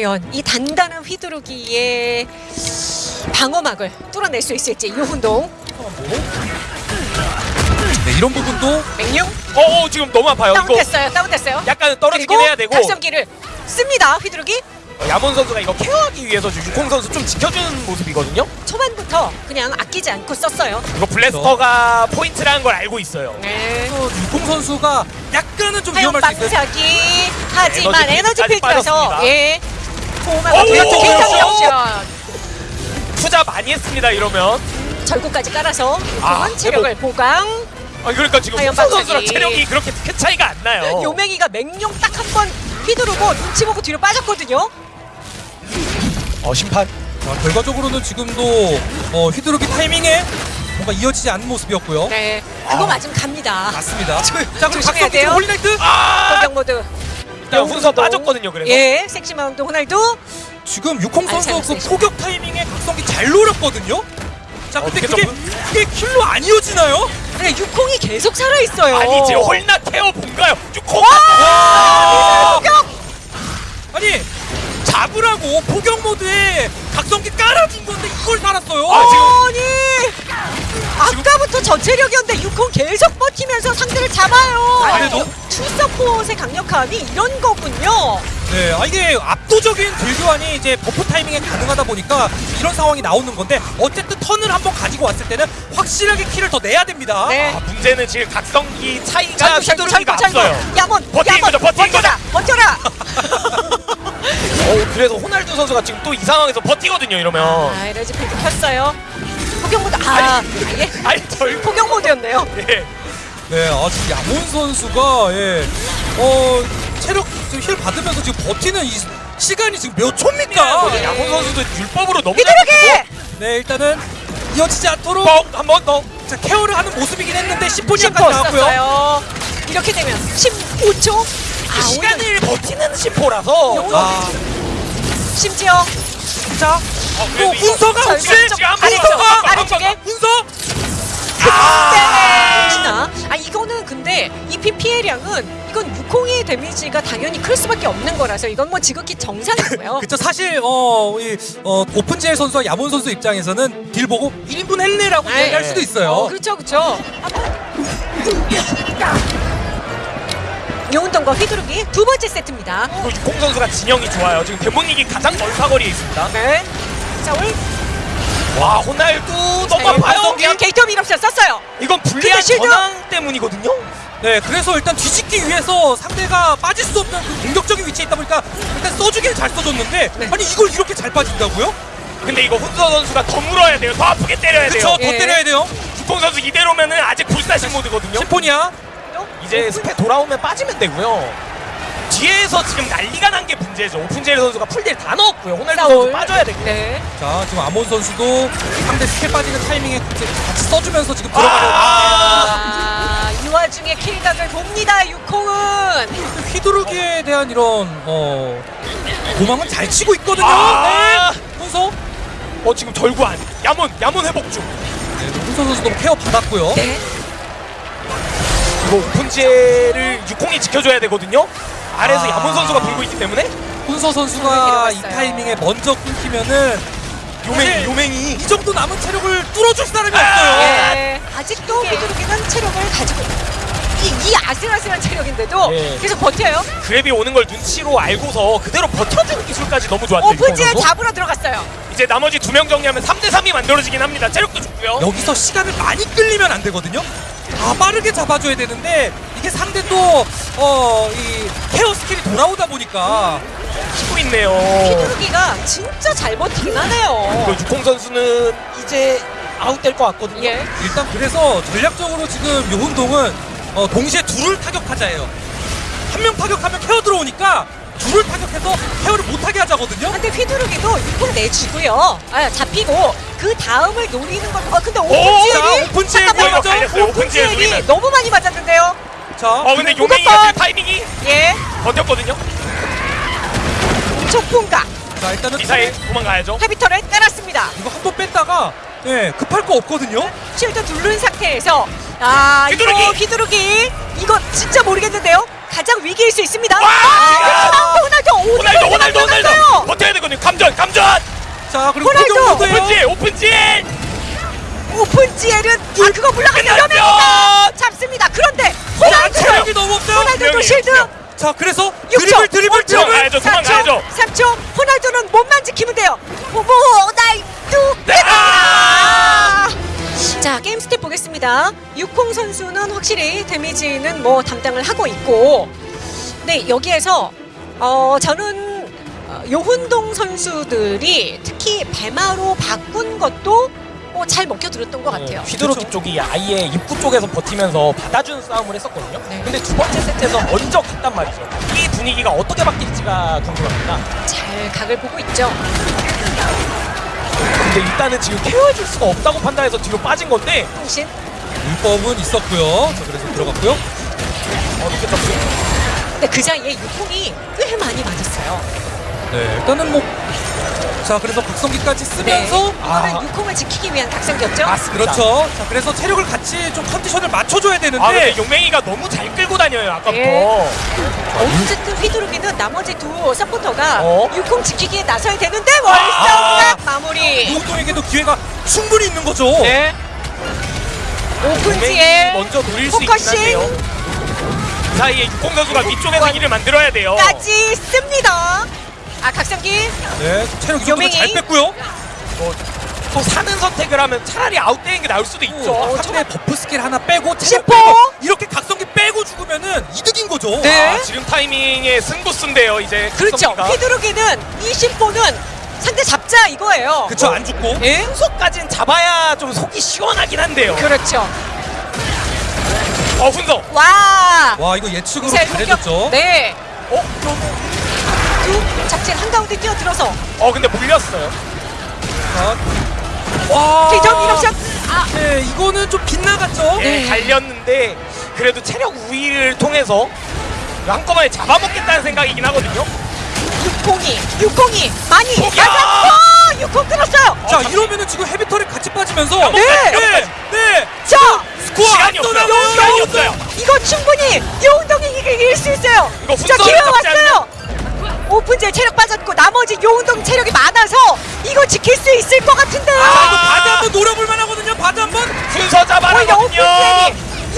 과연 이 단단한 휘두르기의 방어막을 뚫어낼 수 있을지 유훈동 네, 이런 부분도 맹룡 어, 어 지금 너무 아파요. 다운됐어요 다운됐어요 약간 떨어지긴 해야 되고 각성기를 씁니다 휘두르기 야몬 선수가 이거 케어하기 위해서 지금 유콩 선수 좀 지켜주는 모습이거든요. 초반부터 그냥 아끼지 않고 썼어요 이거 블래스터가 포인트라는 걸 알고 있어요. 네. 또 유콩 선수가 약간은 좀 위험할 수 있어요. 방사기 하지만 에너지 빠졌습니다. 예 보호막 오, 어떻게 오, 킬타기 오. 옵션 투자 많이 했습니다. 이러면 절구까지 깔아서 아, 유통은 체력을 보강 아 그러니까 지금 과연 후선 선수랑. 체력이 그렇게 큰 차이가 안 나요. 요맹이가 맹룡 딱 한 번 휘두르고 눈치 보고 뒤로 빠졌거든요 어 심판. 자, 결과적으로는 지금도 어, 휘두르기 타이밍에 뭔가 이어지지 않는 모습이었고요. 네 그거 맞으면 갑니다 맞습니다. 자, 그럼 조심해야 돼요. 홀리나이트 아 공격 모드 일단 훈서 빠졌거든요. 그래서 예 섹시 마운드 호날두 지금 아니, 선수 그. 포격 타이밍에 각성기 잘 노렸거든요. 자, 근데 어떻게 그게 좀- 그게 킬로 안 이어지나요? 네, 유콩이 계속 살아있어요 아니지 홀나 태워 본가요? 유콩. 와! 공격 아니 잡으라고 포격 모드에 각성기 깔아준 건데 이걸 살았어요. 아, 지금- 아니 아까부터 저체력이었는데 유콩 계속 버티면서 상대를 잡아요 그래도? 투서폿의 강력함이 이런 거군요 네, 아 이게 압도적인 딜교환이 이제 버프 타이밍에 가능하다 보니까 이런 상황이 나오는 건데 어쨌든 턴을 한번 가지고 왔을 때는 확실하게 킬을 더 내야 됩니다. 네 아, 문제는 지금 각성기 차이가 휘두르기가 앞서요. 야몬 버티는 야몬 거죠, 버티는 버텨라 버텨라 어 그래서 호날두 선수가 지금 또 이 상황에서 버티거든요. 이러면. 아 에너지 필드 켰어요 포경 모드 아 예. 아니 절. 포경 모드였네요 예. 네, 아 지금 야몬 선수가 예, 어 체력 지금 힐 받으면서 지금 버티는 이 시간이 지금 몇 초입니까? 네. 야몬 선수도 율법으로 너무 휘두르기 네, 일단은 이어지지 않도록 한번 더. 자, 케어를 하는 모습이긴 했는데 10분이까지 심포 나왔고요. 썼어요 이렇게 되면 15초 아 오히려 시간을 버티는 심포라서. 요- 아, 심지어 자, 어, 또 훈서가 자, 혹시 아래쪽 번, 아래쪽에 한 훈서? 아! 혹시나 아 이거는 근데 EP 피해량은 이건 유콩의 데미지가 당연히 클 수밖에 없는 거라서 이건 뭐 지극히 정상이고요. 그쵸 사실 어, 이, 어 오픈젤 선수와 야몬 선수 입장에서는 딜 보고 1인분 했네라고 네. 얘기할 수도 있어요. 어, 그렇죠, 그렇죠. 요운동과 휘두르기 두 번째 세트입니다. 그리고 유콩 선수가 진영이 좋아요. 지금 대문이기 가장 먼 사거리에 있습니다. 네. 자, 올 와 호날두 너무 아파요. 게이트 밀옵션 썼어요. 이건 불리한 근데 실드- 전황 때문이거든요. 네, 그래서 일단 뒤집기 위해서 상대가 빠질 수 없는 그 공격적인 위치에 있다 보니까 일단 써주기는 잘 써줬는데 네. 아니 이걸 이렇게 잘 빠진다고요? 근데 이거 훈서 선수가 더 물어야 돼요. 더 아프게 때려야 그쵸, 돼요. 더 예. 때려야 돼요. 유콩 선수 이대로면은 아직 불사신 모드거든요. 심포니아. 이제 스페 돌아오면 빠지면 되고요. 뒤에서 지금 난리가 난 게 문제죠. 오픈젤 선수가 풀딜 다 넣었고요. 호날두. 선수 빠져야 되고. 네. 자, 지금 야몬 선수도 상대 스킬 빠지는 타이밍에 같이 같이 써주면서 지금 들어가려고. 아, 이 와중에 킬각을 봅니다. 유콩은. 휘두르기에 대한 이런 어 도망은 잘 치고 있거든요. 아! 네. 훈서. 어 지금 절구 안. 야몬 야몬 회복 중. 네, 훈서 선수도 케어 받았고요. 네. 이거 오픈젤을 유콩이 지켜줘야 되거든요. 아래에서 아. 야몬 선수가 불고 있기 때문에 훈서 선수가 이 데려갔어요. 타이밍에 먼저 끊기면은 요맹이 요맹이. 이 정도 남은 체력을 뚫어줄 사람이 아! 없어요. 예. 아직도 휘두르기는 체력을 가지고 이, 이 아슬아슬한 체력인데도 예. 계속 버텨요. 그랩이 오는 걸 눈치로 알고서 그대로 버텨주는 기술까지 너무 좋았죠. 오픈지에 선수. 잡으러 들어갔어요. 이제 나머지 두 명 정리하면 3대 3이 만들어지긴 합니다. 체력도 좋고요. 여기서 시간을 많이 끌리면 안 되거든요. 아 빠르게 잡아줘야 되는데 이게 상대 또 어 이 케어 스킬이 돌아오다 보니까 치고 있네요. 휘두르기가 진짜 잘 버티긴 하네요. 그 유콩 선수는 이제 아웃될 것 같거든요. 예. 일단 그래서 전략적으로 지금 요운동은 어, 동시에 둘을 타격하자예요. 한 명 타격하면 케어 들어오니까 둘을 타격해서 케어를 못하게 하자거든요. 근데 휘두르기도 유통 내주고요. 아, 잡히고 그 다음을 노리는 건. 아 근데 자, 오픈지엘이 오픈지엘 오픈지엘 오픈지엘이 노리면. 너무 많이 맞았는데요. 자, 어 근데 지금 타이밍이 예. 버텼거든요. 촉풍각 자 일단은 미사일 도망가야죠. 헤비터를 때렸습니다. 이거 한 번 뺐다가 예 급할 거 없거든요. 쉴드 누른 상태에서 아 이거 휘두르기! 휘두르기 이거 진짜 모르겠는데요. 가장 위기일 수 있습니다. 와! 아, 호날두 호날두 오늘도 호날두 호날두 나갔어요. 버텨야 되거든요 감전 감전 자 그리고 호날두! 오픈지 오픈지 오픈 지엘은 아 그거 끝났죠! 위험합니다. 잡습니다. 그런데 아, 호날두 체력이 너무 없어요. 호날두도 실드 자 그래서 6초, 드리블 드리블 드리블. 도망가야죠, 도망가야죠. 3초 호날두는 몸만 지키면 돼요. 뭐, 호날두 네! 아! 자 게임 스탯 보겠습니다. 유콩 선수는 확실히 데미지는 뭐 담당을 하고 있고, 네 여기에서 어 저는 어, 요훈동 선수들이 특히 배마로 바꾼 것도 뭐잘 먹혀들었던 것 같아요. 휘두르기 쪽이 아예 입구 쪽에서 버티면서 받아주는 싸움을 했었거든요. 네. 근데 두 번째 세트에서 먼저 갔단 말이죠. 이 분위기가 어떻게 바뀔지가 궁금합니다. 잘 각을 보고 있죠. 근데 일단은 지금 케어해줄 수가 없다고 판단해서 뒤로 빠진 건데 통신 불법은 있었고요. 자 그래서 들어갔고요. 어떻게 접근? 근데 그 사이에 육콩이 꽤 많이 맞았어요. 네 일단은 뭐. 자 그래서 박성기까지 쓰면서 아. 이거는 육콩을 지키기 위한 각성기였죠. 맞습니다. 그렇죠. 자 그래서 체력을 같이 좀 컨디션을 맞춰줘야 되는데 아 근데 용맹이가 너무 잘 끌고 다녀요 아까부터. 예. 어쨌든 휘두르기는 나머지 두 서포터가 어? 육콩 지키기에 나서야 되는데 월성각 마무리. 노동에게도 기회가 충분히 있는 거죠. 네. 오픈지에 먼저 노릴 수 있긴 포커싱. 한데요. 그 사이에 육공 선수가 위쪽에서 길을 만들어야 돼요. 까지 씁니다. 아 각성기 네, 체력 이 정도면 요맹이. 잘 뺐고요. 뭐, 또 사는 선택을 하면 차라리 아웃되는 게 나을 수도 있죠. 어, 하지만 버프 스킬 하나 빼고 체력! 빼고 이렇게 각성기 빼고 죽으면은 이득인 거죠. 네. 아, 지금 타이밍에 승부수인데요 이제 그렇죠. 이 심포는 상대 잡자 이거예요. 그쵸 안 죽고. 예? 순서까진 잡아야 좀 속이 시원하긴 한데요. 그렇죠. 어 훈서. 와. 와 이거 예측으로. 잘해줬죠. 네. 어? 두 작진 한가운데 뛰어들어서 어 근데 물렸어요. 자, 와. 기점 이럽션. 아 네, 이거는 좀 빗나갔죠. 네. 예, 갈렸는데 그래도 체력 우위를 통해서 한꺼번에 잡아먹겠다는 생각이긴 하거든요. 육공이 육공이 많이 포기야! 맞았고 육공 끊었어요. 자 어, 이러면은 지금 헤비터를 같이 빠지면서 네. 네, 네. 자 스코어 시간이 안 없어요. 떠나고요. 시간이 없어요. 이거 충분히 요운동이 이길 수 있어요. 이거 자 기회 왔어요. 오픈제 체력 빠졌고 나머지 요운동 체력이 많아서 이거 지킬 수 있을 것 이거 아. 바드 한번 노려볼 만하거든요. 바드 한번. 순서 잡아라거든요.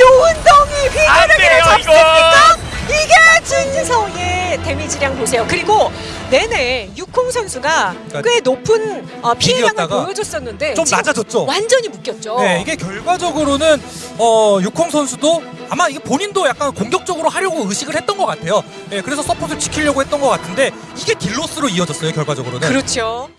요운동이 돼요, 잡습니까? 이게 진지서의 데미지량 보세요. 그리고 내내 육콩 선수가 꽤 높은 어, 피해량을 보여줬었는데 좀 낮아졌죠. 완전히 묶였죠. 네, 이게 결과적으로는 어, 육홍 선수도 아마 이게 본인도 약간 공격적으로 하려고 의식을 했던 것 같아요. 네, 그래서 서폿을 지키려고 했던 것 같은데 이게 딜로스로 이어졌어요, 결과적으로는. 그렇죠.